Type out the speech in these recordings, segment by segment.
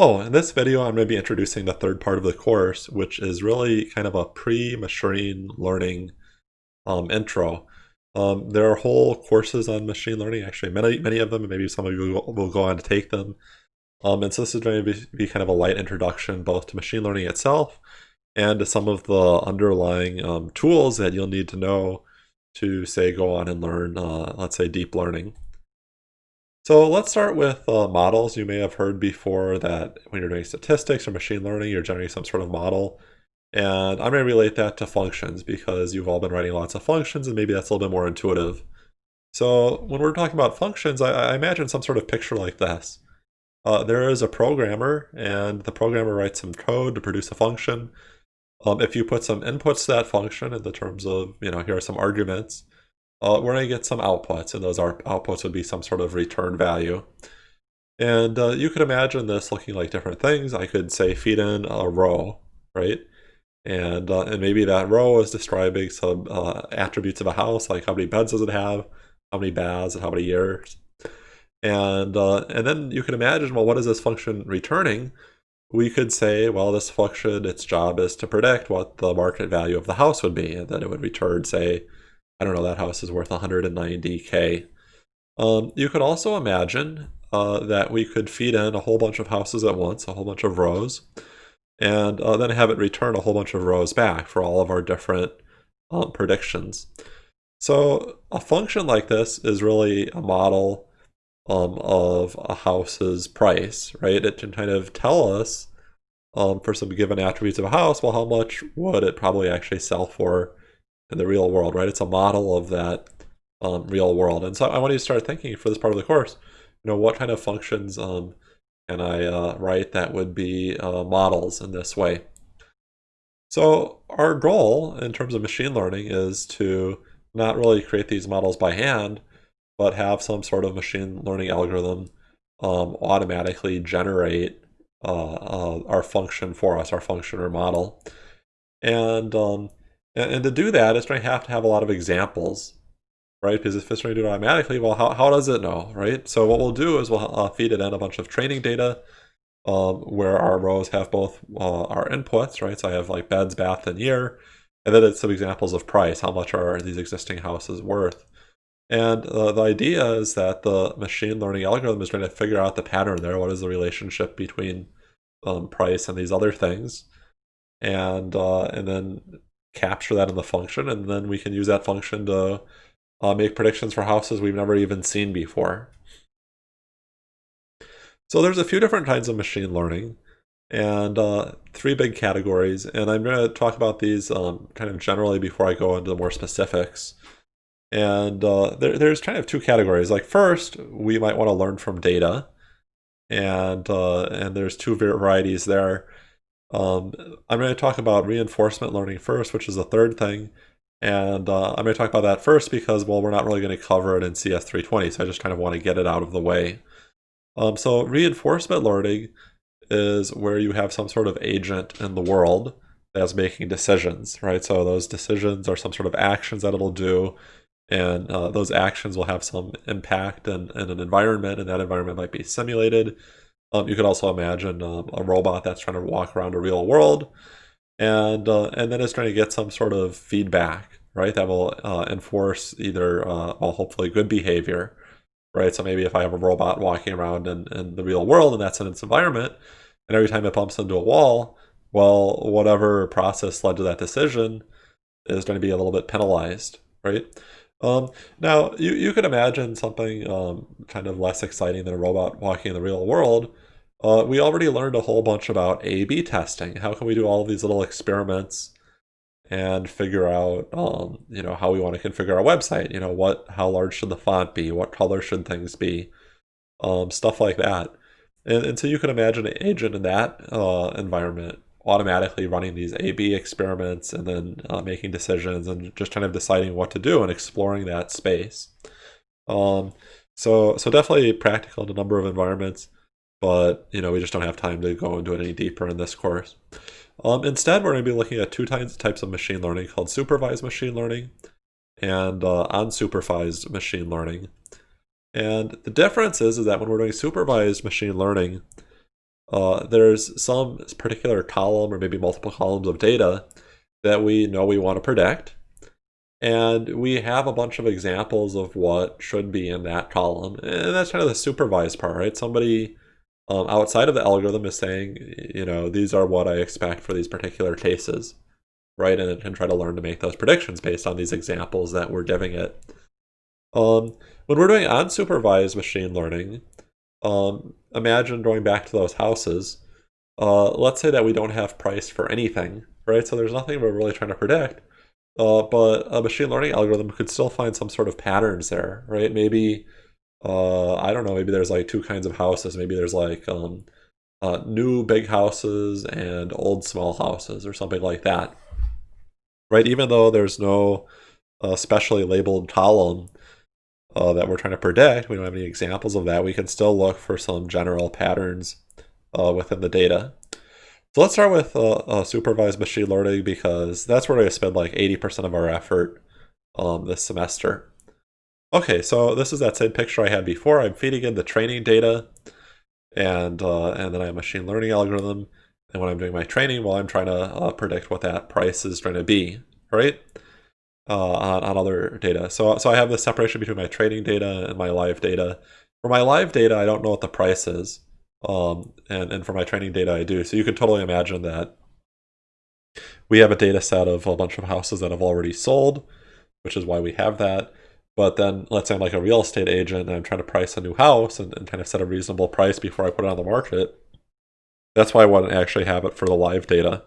Hello, in this video I'm going to be introducing the third part of the course, which is really kind of a pre-machine learning um, intro. Um, there are whole courses on machine learning, actually many many of them, and maybe some of you will, will go on to take them. Um, and so this is going to be, be, kind of a light introduction both to machine learning itself and to some of the underlying um, tools that you'll need to know to, say, go on and learn, uh, let's say, deep learning. So let's start with uh, models. You may have heard before that when you're doing statistics or machine learning, you're generating some sort of model. And I'm going to relate that to functions because you've all been writing lots of functions and maybe that's a little bit more intuitive. So when we're talking about functions, I, I imagine some sort of picture like this. Uh, there is a programmer and the programmer writes some code to produce a function. Um, if you put some inputs to that function in the terms of, you know, here are some arguments, uh, we're going to get some outputs, and those outputs would be some sort of return value. And uh, you could imagine this looking like different things. I could say feed in a row, right? And, uh, and maybe that row is describing some uh, attributes of a house, like how many beds does it have, how many baths, and how many years. And, uh, and then you can imagine, well, what is this function returning? We could say, well, this function, its job is to predict what the market value of the house would be, and then it would return, say, I don't know, that house is worth 190k. Um, you could also imagine uh, that we could feed in a whole bunch of houses at once, a whole bunch of rows, and uh, then have it return a whole bunch of rows back for all of our different um, predictions. So a function like this is really a model um, of a house's price, right? It can kind of tell us um, for some given attributes of a house, well, how much would it probably actually sell for in the real world, right? It's a model of that um, real world. And so I want you to start thinking for this part of the course, you know, what kind of functions um, can I uh, write that would be uh, models in this way? So our goal in terms of machine learning is to not really create these models by hand, but have some sort of machine learning algorithm um, automatically generate uh, uh our function for us, our function or model. And um, and, and to do that, it's going to have to have a lot of examples, right? Because if it's going to do it automatically, well, how, how does it know, right? So what we'll do is we'll uh, feed it in a bunch of training data um, where our rows have both uh, our inputs, right? So I have like beds, bath, and year. And then it's some examples of price. How much are these existing houses worth? And uh, the idea is that the machine learning algorithm is going to figure out the pattern there. What is the relationship between um, price and these other things? And uh, and then capture that in the function, and then we can use that function to uh, make predictions for houses we've never even seen before. So there's a few different kinds of machine learning and uh, three big categories. And I'm going to talk about these um, kind of generally before I go into the more specifics. And uh, there, there's kind of two categories. Like first, we might want to learn from data. And, uh, and there's two varieties there. Um, I'm going to talk about reinforcement learning first, which is the third thing. And uh, I'm going to talk about that first because, well, we're not really going to cover it in CS320, so I just kind of want to get it out of the way. Um, so reinforcement learning is where you have some sort of agent in the world that's making decisions, right? So those decisions are some sort of actions that it'll do, and uh, those actions will have some impact in, in an environment, and that environment might be simulated. Um, you could also imagine um, a robot that's trying to walk around a real world, and uh, and then it's trying to get some sort of feedback, right? That will uh, enforce either, uh, well, hopefully good behavior, right? So maybe if I have a robot walking around in, in the real world and that's in its environment, and every time it bumps into a wall, well, whatever process led to that decision is going to be a little bit penalized, right? Um, now, you, you could imagine something um, kind of less exciting than a robot walking in the real world. Uh, we already learned a whole bunch about A-B testing. How can we do all these little experiments and figure out, um, you know, how we want to configure our website? You know, what, how large should the font be? What color should things be? Um, stuff like that. And, and so you can imagine an agent in that uh, environment automatically running these A-B experiments and then uh, making decisions and just kind of deciding what to do and exploring that space. Um, so, so definitely practical in a number of environments, but you know we just don't have time to go into it any deeper in this course. Um, instead, we're going to be looking at two types of machine learning called supervised machine learning and uh, unsupervised machine learning. And the difference is, is that when we're doing supervised machine learning, uh, there's some particular column or maybe multiple columns of data that we know we want to predict. And we have a bunch of examples of what should be in that column. And that's kind of the supervised part, right? Somebody um, outside of the algorithm is saying, you know, these are what I expect for these particular cases, right? And it can try to learn to make those predictions based on these examples that we're giving it. Um, when we're doing unsupervised machine learning, um, imagine going back to those houses. Uh, let's say that we don't have price for anything, right? So there's nothing we're really trying to predict. Uh, but a machine learning algorithm could still find some sort of patterns there, right? Maybe, uh, I don't know, maybe there's like two kinds of houses. Maybe there's like um, uh, new big houses and old small houses or something like that, right? Even though there's no uh, specially labeled column uh, that we're trying to predict, we don't have any examples of that, we can still look for some general patterns uh, within the data. So let's start with uh, uh, supervised machine learning because that's where I spend like 80% of our effort um, this semester. Okay, so this is that same picture I had before. I'm feeding in the training data and, uh, and then I have a machine learning algorithm. And when I'm doing my training, well, I'm trying to uh, predict what that price is trying to be, right? Uh, on, on other data. So, so I have the separation between my training data and my live data. For my live data, I don't know what the price is. Um, and, and for my training data, I do. So you can totally imagine that we have a data set of a bunch of houses that have already sold, which is why we have that. But then let's say I'm like a real estate agent and I'm trying to price a new house and, and kind of set a reasonable price before I put it on the market. That's why I want to actually have it for the live data.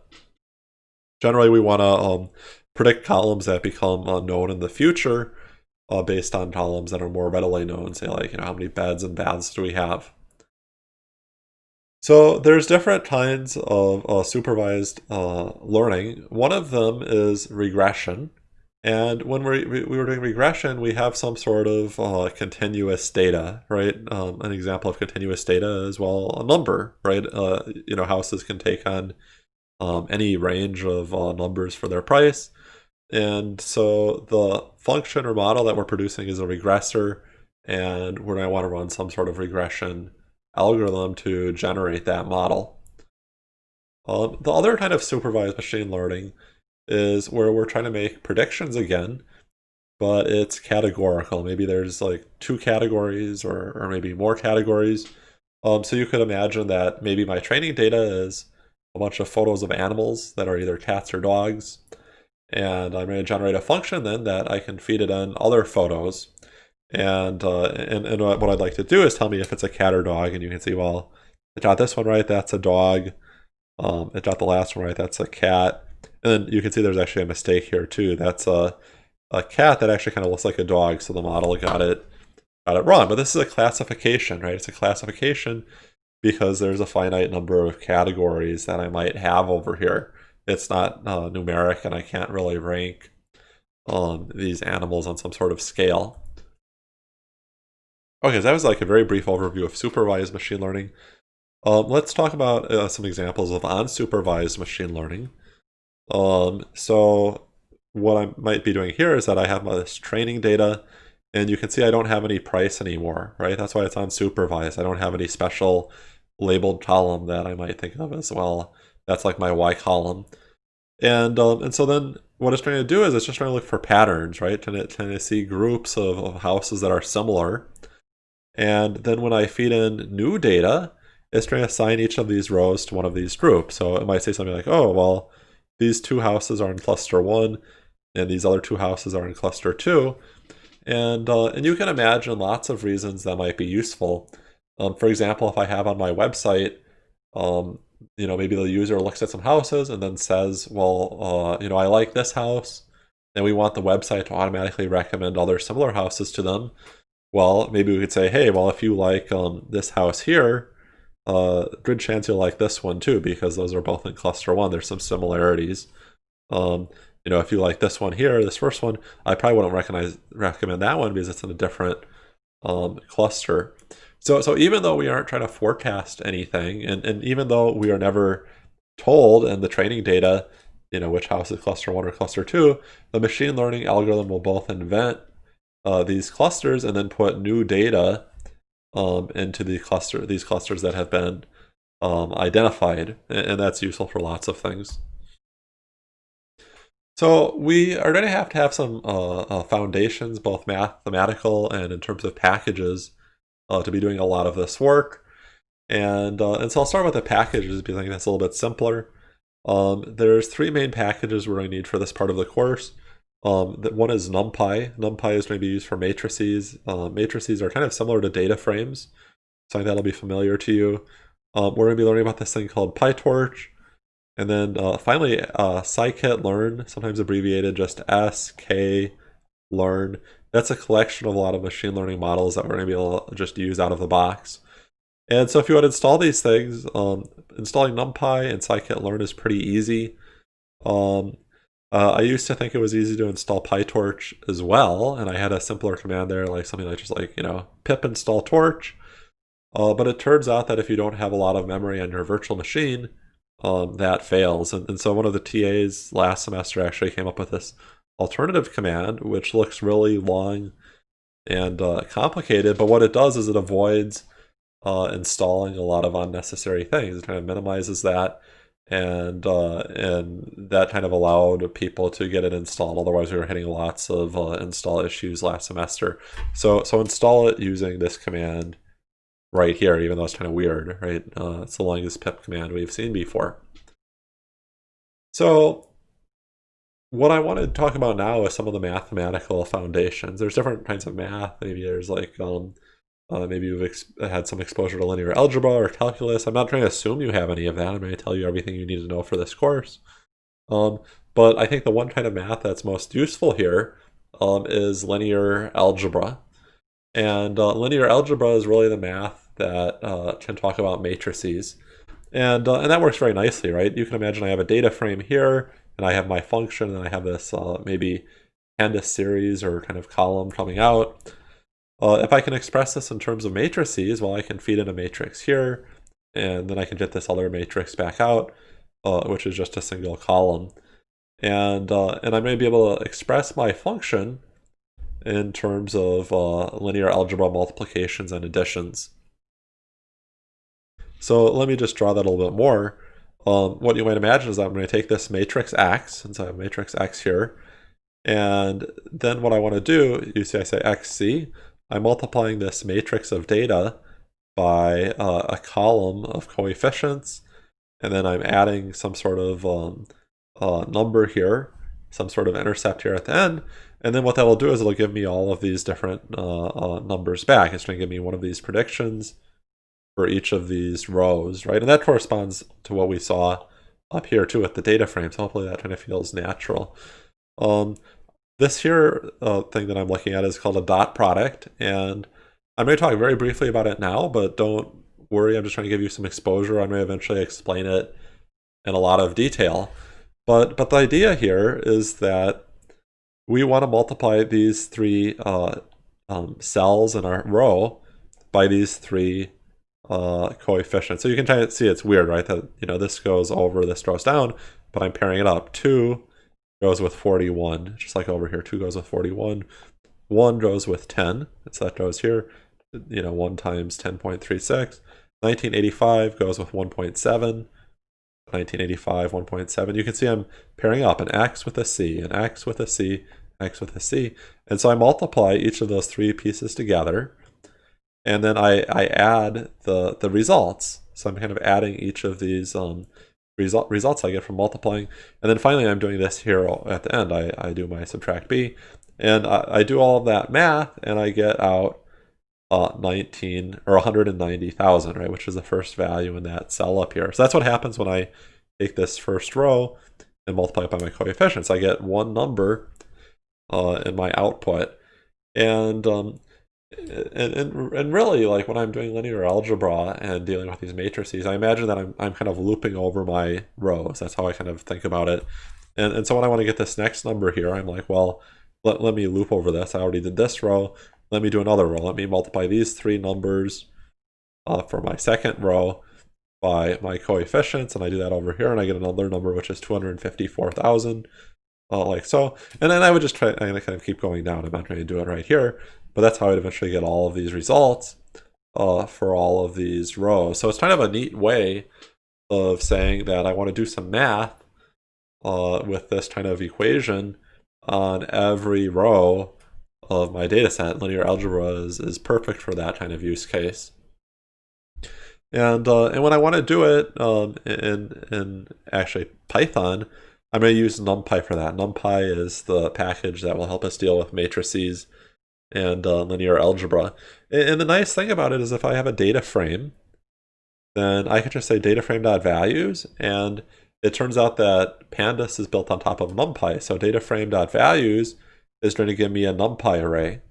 Generally, we want to um, predict columns that become unknown in the future uh, based on columns that are more readily known. Say like, you know, how many beds and baths do we have? So there's different kinds of uh, supervised uh, learning. One of them is regression. And when we we were doing regression, we have some sort of uh, continuous data, right? Um, an example of continuous data is, well, a number, right? Uh, you know, houses can take on um, any range of uh, numbers for their price. And so the function or model that we're producing is a regressor, and we're going to want to run some sort of regression algorithm to generate that model. Um, the other kind of supervised machine learning is where we're trying to make predictions again, but it's categorical. Maybe there's like two categories or, or maybe more categories. Um, so you could imagine that maybe my training data is a bunch of photos of animals that are either cats or dogs. And I'm going to generate a function then that I can feed it in other photos and, uh, and, and what I'd like to do is tell me if it's a cat or dog, and you can see, well, it got this one right, that's a dog. Um, it got the last one right, that's a cat. And then you can see there's actually a mistake here too. That's a, a cat that actually kind of looks like a dog, so the model got it got it wrong. But this is a classification, right? It's a classification because there's a finite number of categories that I might have over here. It's not uh, numeric, and I can't really rank um, these animals on some sort of scale. Okay, so that was like a very brief overview of supervised machine learning. Um, let's talk about uh, some examples of unsupervised machine learning. Um, so what I might be doing here is that I have this training data, and you can see I don't have any price anymore, right? That's why it's unsupervised. I don't have any special labeled column that I might think of as well. That's like my Y column. And, um, and so then what it's trying to do is it's just trying to look for patterns, right? Trying to, trying to see groups of, of houses that are similar. And then when I feed in new data, it's trying to assign each of these rows to one of these groups. So it might say something like, oh, well, these two houses are in cluster one, and these other two houses are in cluster two. And, uh, and you can imagine lots of reasons that might be useful. Um, for example, if I have on my website, um, you know, maybe the user looks at some houses and then says, well, uh, you know, I like this house, and we want the website to automatically recommend other similar houses to them well, maybe we could say, hey, well, if you like um, this house here, uh, good chance you'll like this one too, because those are both in cluster one. There's some similarities. Um, you know, if you like this one here, this first one, I probably wouldn't recognize recommend that one because it's in a different um, cluster. So, so even though we aren't trying to forecast anything, and, and even though we are never told in the training data, you know, which house is cluster one or cluster two, the machine learning algorithm will both invent uh, these clusters and then put new data um, into the cluster, these clusters that have been um, identified, and that's useful for lots of things. So we are going to have to have some uh, uh, foundations, both mathematical and in terms of packages, uh, to be doing a lot of this work. And, uh, and so I'll start with the packages because I think that's a little bit simpler. Um, there's three main packages we're going to need for this part of the course. Um, one is NumPy. NumPy is going to be used for matrices. Uh, matrices are kind of similar to data frames, so that'll be familiar to you. Um, we're going to be learning about this thing called PyTorch. And then uh, finally, uh, scikit-learn, sometimes abbreviated just sk-learn. That's a collection of a lot of machine learning models that we're going to be able to just use out of the box. And so if you want to install these things, um, installing NumPy and scikit-learn is pretty easy. Um, uh, I used to think it was easy to install PyTorch as well, and I had a simpler command there, like something like just like, you know, pip install torch. Uh, but it turns out that if you don't have a lot of memory on your virtual machine, um, that fails. And, and so one of the TAs last semester actually came up with this alternative command, which looks really long and uh, complicated, but what it does is it avoids uh, installing a lot of unnecessary things. It kind of minimizes that, and uh, and that kind of allowed people to get it installed. Otherwise, we were hitting lots of uh, install issues last semester. So so install it using this command right here, even though it's kind of weird, right? Uh, it's the longest pip command we've seen before. So what I want to talk about now is some of the mathematical foundations. There's different kinds of math. Maybe there's like, um, uh, maybe you've had some exposure to linear algebra or calculus. I'm not trying to assume you have any of that. I'm going to tell you everything you need to know for this course. Um, but I think the one kind of math that's most useful here um, is linear algebra. And uh, linear algebra is really the math that uh, can talk about matrices. And, uh, and that works very nicely, right? You can imagine I have a data frame here, and I have my function, and I have this uh, maybe pandas series or kind of column coming out. Uh, if I can express this in terms of matrices, well, I can feed in a matrix here, and then I can get this other matrix back out, uh, which is just a single column. And, uh, and I may be able to express my function in terms of uh, linear algebra multiplications and additions. So let me just draw that a little bit more. Um, what you might imagine is that I'm going to take this matrix X, since I have matrix X here, and then what I want to do, you see I say XC, I'm multiplying this matrix of data by uh, a column of coefficients, and then I'm adding some sort of um, uh, number here, some sort of intercept here at the end, and then what that will do is it'll give me all of these different uh, uh, numbers back. It's going to give me one of these predictions for each of these rows, right? And that corresponds to what we saw up here too with the data frames. Hopefully that kind of feels natural. Um, this here uh, thing that I'm looking at is called a dot product. And going to talk very briefly about it now, but don't worry. I'm just trying to give you some exposure. Going to eventually explain it in a lot of detail. But, but the idea here is that we want to multiply these three uh, um, cells in our row by these three uh, coefficients. So you can see it's weird, right? That, you know, this goes over, this goes down, but I'm pairing it up. 2 goes with 41, just like over here. 2 goes with 41. 1 goes with 10, so that goes here. You know, 1 times 10.36. 1985 goes with 1.7. 1985, 1.7. You can see I'm pairing up an X with a C, an X with a C, X with a C. And so I multiply each of those three pieces together and then I, I add the, the results. So I'm kind of adding each of these um, result, results I get from multiplying. And then finally I'm doing this here at the end. I, I do my subtract b. And I, I do all of that math and I get out uh, 19 or 190,000, right? Which is the first value in that cell up here. So that's what happens when I take this first row and multiply it by my coefficients. I get one number uh, in my output. And um, and, and, and really like when I'm doing linear algebra and dealing with these matrices, I imagine that I'm, I'm kind of looping over my rows. That's how I kind of think about it. And, and so when I want to get this next number here, I'm like, well, let, let me loop over this. I already did this row. Let me do another row. Let me multiply these three numbers uh, for my second row by my coefficients. And I do that over here and I get another number, which is 254,000. Uh, like so. And then I would just try, I'm going to kind of keep going down. I'm not trying to do it right here. But that's how I'd eventually get all of these results. uh, for all of these rows. So it's kind of a neat way of saying that I want to do some math uh, with this kind of equation on every row of my data set. Linear algebra is, is perfect for that kind of use case. And, uh, and when I want to do it um, in, in actually Python, I'm going to use NumPy for that. NumPy is the package that will help us deal with matrices and uh, linear algebra. And the nice thing about it is if I have a data frame, then I can just say data frame dot values, and it turns out that pandas is built on top of numpy. So data frame dot values is going to give me a numpy array.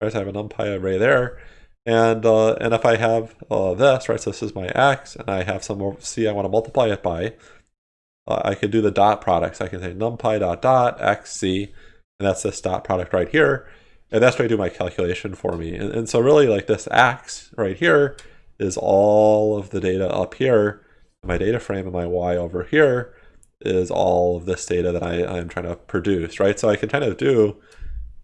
Right, so I have a numpy array there. And uh, and if I have uh, this, right, so this is my x, and I have some c I want to multiply it by, uh, I can do the dot products. I can say numpy dot dot x c, and that's this dot product right here. And that's going to do my calculation for me. And, and so really like this x right here is all of the data up here. My data frame and my y over here is all of this data that I, I'm trying to produce, right? So I can kind of do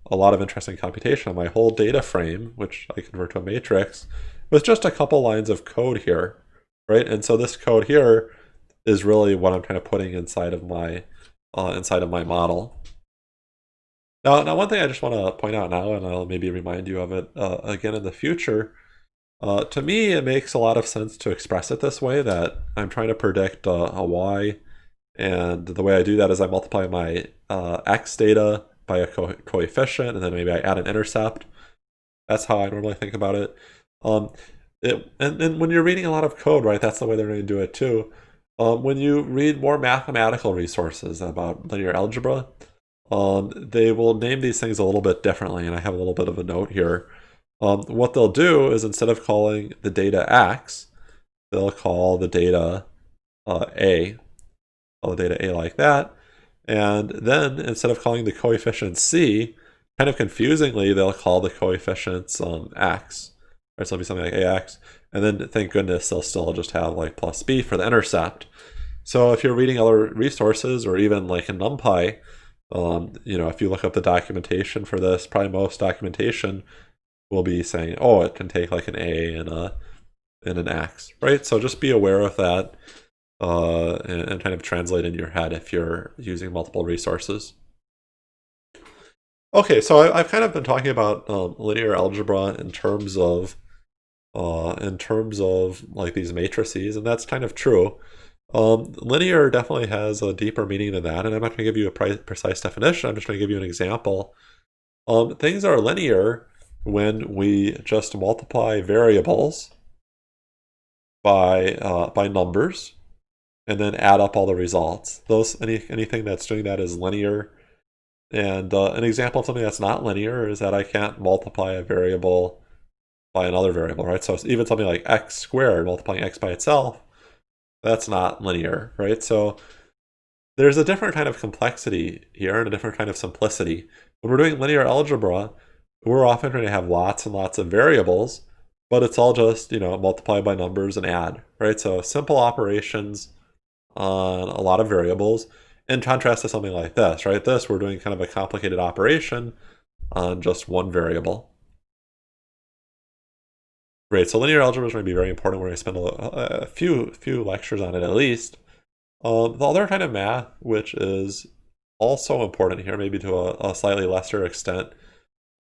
a lot of interesting computation on my whole data frame, which I convert to a matrix, with just a couple lines of code here, right? And so this code here is really what I'm kind of putting inside of my uh, inside of my model. Now, now one thing I just want to point out now, and I'll maybe remind you of it uh, again in the future, uh, to me it makes a lot of sense to express it this way, that I'm trying to predict uh, a y, and the way I do that is I multiply my uh, x data by a co coefficient, and then maybe I add an intercept. That's how I normally think about it. Um, it and, and when you're reading a lot of code, right, that's the way they're going to do it too. Um, when you read more mathematical resources about linear algebra, um, they will name these things a little bit differently, and I have a little bit of a note here. Um, what they'll do is instead of calling the data x, they'll call the data uh, a, call the data a like that, and then instead of calling the coefficient c, kind of confusingly, they'll call the coefficients um, x. Right, so it'll be something like ax, and then thank goodness they'll still just have like plus b for the intercept. So if you're reading other resources or even like in NumPy, um, you know, if you look up the documentation for this, probably most documentation will be saying, oh, it can take like an A and a and an X, right? So just be aware of that uh, and, and, kind of translate in your head if you're using multiple resources. Okay, so I, have kind of been talking about um, linear algebra in terms of uh, in terms of like these matrices, and that's kind of true. Um, linear definitely has a deeper meaning than that, and I'm not going to give you a pre precise definition. I'm just going to give you an example. Um, things are linear when we just multiply variables by uh, by numbers and then add up all the results. Those any anything that's doing that is linear. And uh, an example of something that's not linear is that I can't multiply a variable by another variable, right? So even something like x squared, multiplying x by itself, that's not linear, right? So there's a different kind of complexity here and a different kind of simplicity. When we're doing linear algebra, we're often going to have lots and lots of variables, but it's all just, you know, multiply by numbers and add, right? So simple operations on a lot of variables in contrast to something like this, right? This, we're doing kind of a complicated operation on just one variable. Great, so linear algebra is going to be very important. We're going to spend a, a few few lectures on it at least. Um, the other kind of math, which is also important here, maybe to a, a slightly lesser extent,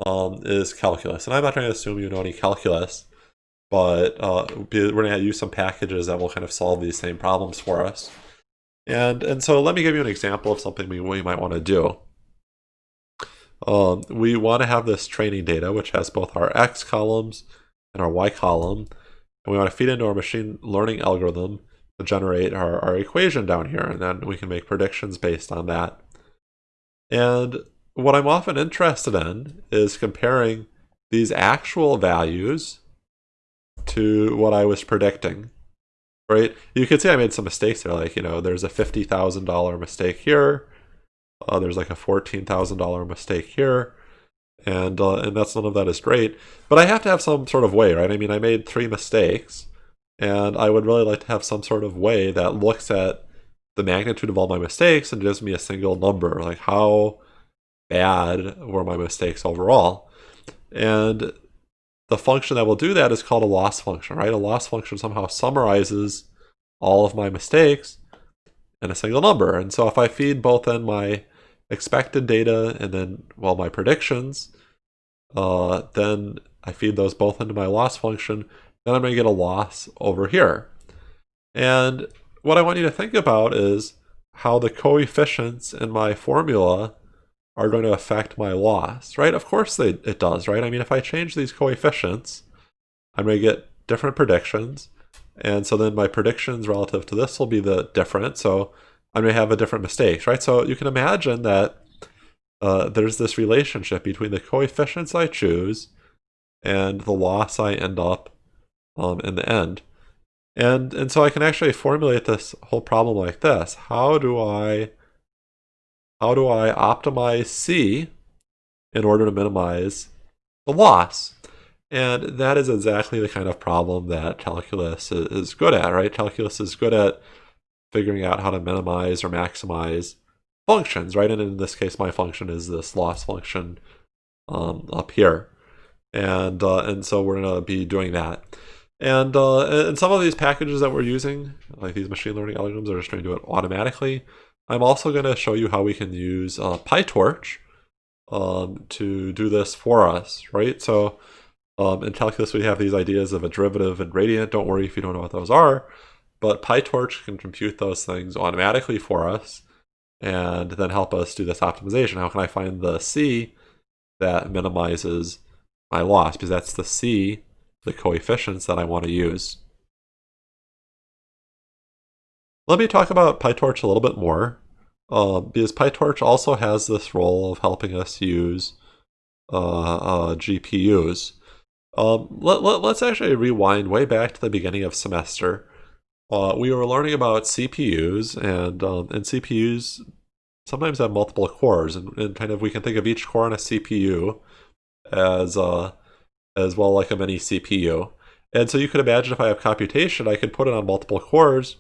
um, is calculus. And I'm not trying to assume you know any calculus, but uh, we're going to use some packages that will kind of solve these same problems for us. And, and so let me give you an example of something we, we might want to do. Um, we want to have this training data, which has both our x columns and our y column. And we want to feed into our machine learning algorithm to generate our, our equation down here. And then we can make predictions based on that. And what I'm often interested in is comparing these actual values to what I was predicting. Right? You can see I made some mistakes there. Like, you know, there's a $50,000 mistake here. Uh, there's like a $14,000 mistake here and uh, and that's none of that is great. But I have to have some sort of way, right? I mean, I made three mistakes, and I would really like to have some sort of way that looks at the magnitude of all my mistakes and gives me a single number, like how bad were my mistakes overall. And the function that will do that is called a loss function, right? A loss function somehow summarizes all of my mistakes in a single number. And so if I feed both in my expected data and then, well, my predictions, uh, then I feed those both into my loss function, then I'm going to get a loss over here. And what I want you to think about is how the coefficients in my formula are going to affect my loss, right? Of course they, it does, right? I mean, if I change these coefficients, I'm going to get different predictions. And so then my predictions relative to this will be the different. So I may have a different mistake, right? So you can imagine that uh, there's this relationship between the coefficients I choose and the loss I end up um, in the end. And, and so I can actually formulate this whole problem like this. How do I, how do I optimize C in order to minimize the loss? And that is exactly the kind of problem that calculus is good at, right? Calculus is good at figuring out how to minimize or maximize functions, right? And in this case, my function is this loss function um, up here. And, uh, and so we're going to be doing that. And, uh, and some of these packages that we're using, like these machine learning algorithms, are just going to do it automatically. I'm also going to show you how we can use uh, PyTorch um, to do this for us, right? So um, in calculus, we have these ideas of a derivative and gradient. Don't worry if you don't know what those are. But PyTorch can compute those things automatically for us and then help us do this optimization. How can I find the C that minimizes my loss? Because that's the C, the coefficients that I want to use. Let me talk about PyTorch a little bit more, uh, because PyTorch also has this role of helping us use uh, uh, GPUs. Um, let, let, let's actually rewind way back to the beginning of semester uh, we were learning about CPUs, and um, and CPUs sometimes have multiple cores, and, and, kind of we can think of each core on a CPU as uh, as well like a mini CPU. And so you could imagine if I have computation, I could put it on multiple cores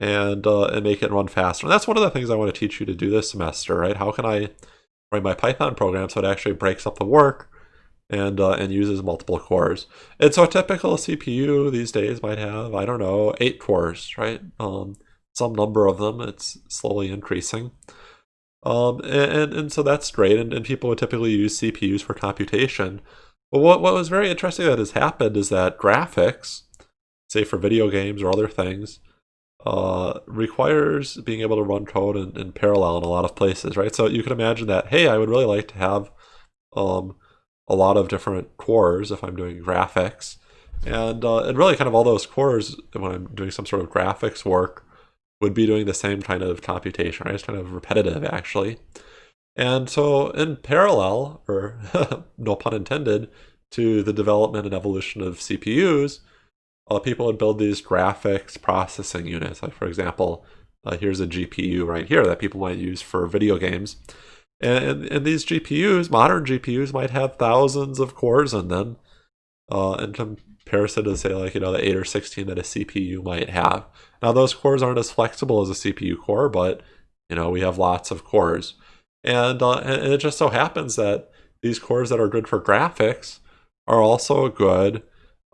and uh, and make it run faster. And that's one of the things I want to teach you to do this semester, right? How can I write my Python program so it actually breaks up the work and uh, and uses multiple cores. And so a typical CPU these days might have, I don't know, eight cores, right? Um, some number of them, it's slowly increasing. Um, and, and so that's great, and, and people would typically use CPUs for computation. But what, what was very interesting that has happened is that graphics, say for video games or other things, uh, requires being able to run code in, in parallel in a lot of places, right? So you can imagine that, hey, I would really like to have um, a lot of different cores if I'm doing graphics. And, uh, and really kind of all those cores when I'm doing some sort of graphics work would be doing the same kind of computation, right? It's kind of repetitive actually. And so in parallel, or no pun intended, to the development and evolution of CPUs, uh, people would build these graphics processing units. Like for example, uh, here's a GPU right here that people might use for video games. And, and these GPUs, modern GPUs, might have thousands of cores in them uh, in comparison to, say, like, you know, the 8 or 16 that a CPU might have. Now, those cores aren't as flexible as a CPU core, but, you know, we have lots of cores. And, uh, and it just so happens that these cores that are good for graphics are also good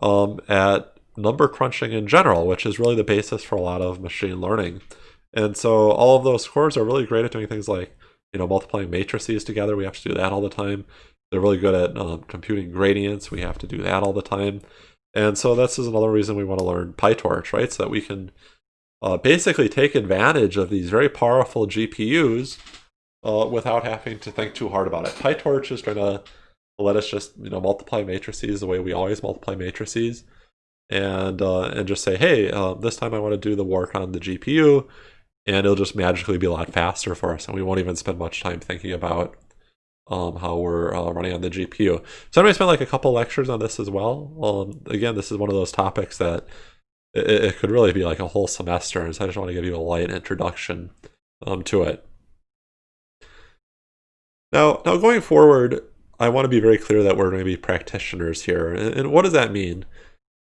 um, at number crunching in general, which is really the basis for a lot of machine learning. And so all of those cores are really great at doing things like you know, multiplying matrices together. We have to do that all the time. They're really good at um, computing gradients. We have to do that all the time. And so this is another reason we want to learn PyTorch, right? So that we can uh, basically take advantage of these very powerful GPUs uh, without having to think too hard about it. PyTorch is going to let us just, you know, multiply matrices the way we always multiply matrices and uh, and just say, hey, uh, this time I want to do the work on the GPU and it'll just magically be a lot faster for us and we won't even spend much time thinking about um, how we're uh, running on the GPU. So I'm going to spend like a couple lectures on this as well. Um, again, this is one of those topics that it, it, could really be like a whole semester, and so I just want to give you a light introduction um, to it. Now, now going forward, I want to be very clear that we're going to be practitioners here. And, and what does that mean?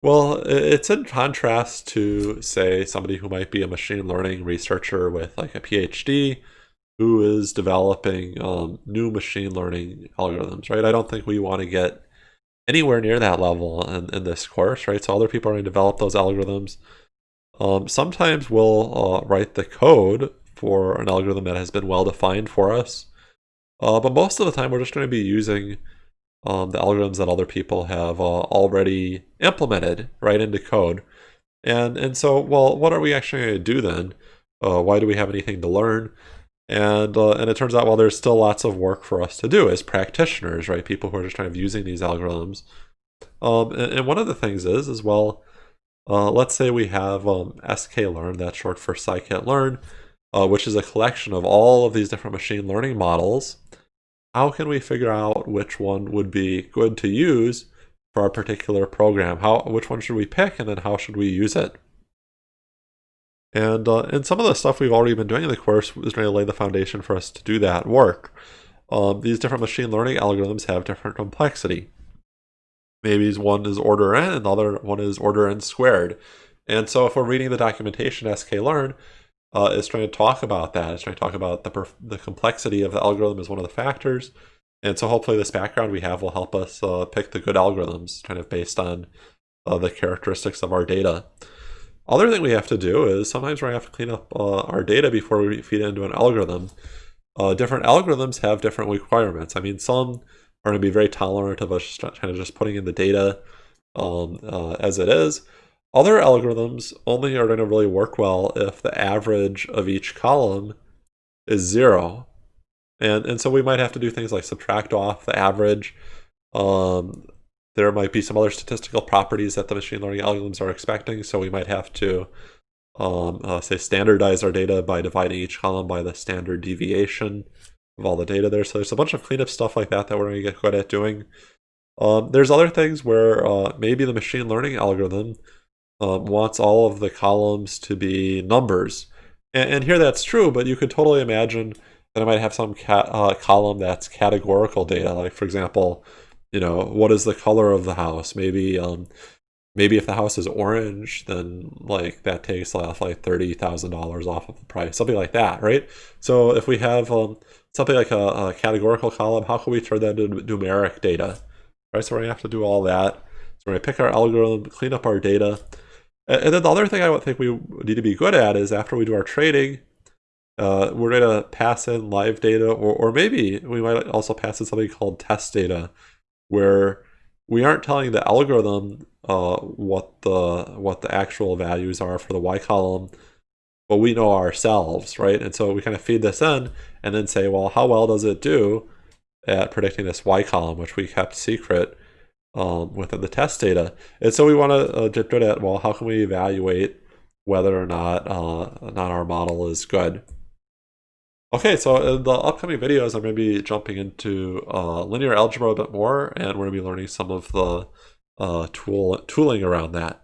Well, it's in contrast to, say, somebody who might be a machine learning researcher with like a PhD who is developing um, new machine learning algorithms, right? I don't think we want to get anywhere near that level in, in this course, right? So other people are going to develop those algorithms. Um, sometimes we'll uh, write the code for an algorithm that has been well defined for us. Uh, but most of the time, we're just going to be using um, the algorithms that other people have uh, already implemented right into code. And, and so, well, what are we actually going to do then? Uh, why do we have anything to learn? And, uh, and it turns out, well, there's still lots of work for us to do as practitioners, right? People who are just kind of using these algorithms. Um, and, and, one of the things is, as well, uh, let's say we have um, sklearn, that's short for scikit-learn, uh, which is a collection of all of these different machine learning models. How can we figure out which one would be good to use for our particular program? How, which one should we pick, and then how should we use it? And, uh, and some of the stuff we've already been doing in the course is going to lay the foundation for us to do that work. Um, these different machine learning algorithms have different complexity. Maybe one is order n and the other one is order n squared. And so if we're reading the documentation sklearn, uh, is trying to talk about that. It's trying to talk about the, the complexity of the algorithm as one of the factors. And so hopefully this background we have will help us uh, pick the good algorithms kind of based on uh, the characteristics of our data. Other thing we have to do is sometimes we have to clean up uh, our data before we feed it into an algorithm. Uh, different algorithms have different requirements. I mean, some are going to be very tolerant of us kind of just putting in the data um, uh, as it is. Other algorithms only are going to really work well if the average of each column is zero. And, and so we might have to do things like subtract off the average. Um, there might be some other statistical properties that the machine learning algorithms are expecting. So we might have to, um, uh, say, standardize our data by dividing each column by the standard deviation of all the data there. So there's a bunch of cleanup stuff like that that we're going to get good at doing. Um, there's other things where uh, maybe the machine learning algorithm um, wants all of the columns to be numbers. And, and, here that's true, but you could totally imagine that I might have some uh, column that's categorical data. Like, for example, you know, what is the color of the house? Maybe um, maybe if the house is orange, then like that takes off like $30,000 off of the price, something like that, right? So if we have um, something like a, a, categorical column, how can we turn that into numeric data? Right, so we're gonna have to do all that. So we're gonna pick our algorithm, clean up our data, and then the other thing I would think we need to be good at is after we do our trading, uh, we're going to pass in live data, or, or maybe we might also pass in something called test data, where we aren't telling the algorithm uh, what the what the actual values are for the y column, but we know ourselves, right? And so we kind of feed this in and then say, well, how well does it do at predicting this y column, which we kept secret? Um, within the test data. And so we want to uh, dip at, well, how can we evaluate whether or not, uh, not our model is good? Okay, so in the upcoming videos, I'm going to be jumping into uh, linear algebra a bit more, and we're going to be learning some of the uh, tool tooling around that.